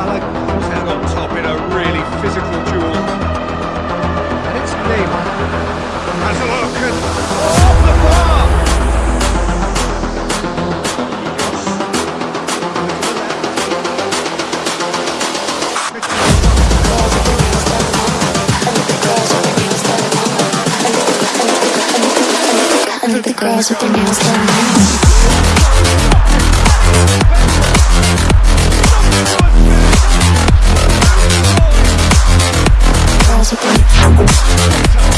Salah Held on top in a really physical duel. and it's Neymar. Has a look and off the bar! The girls with their nails done. music.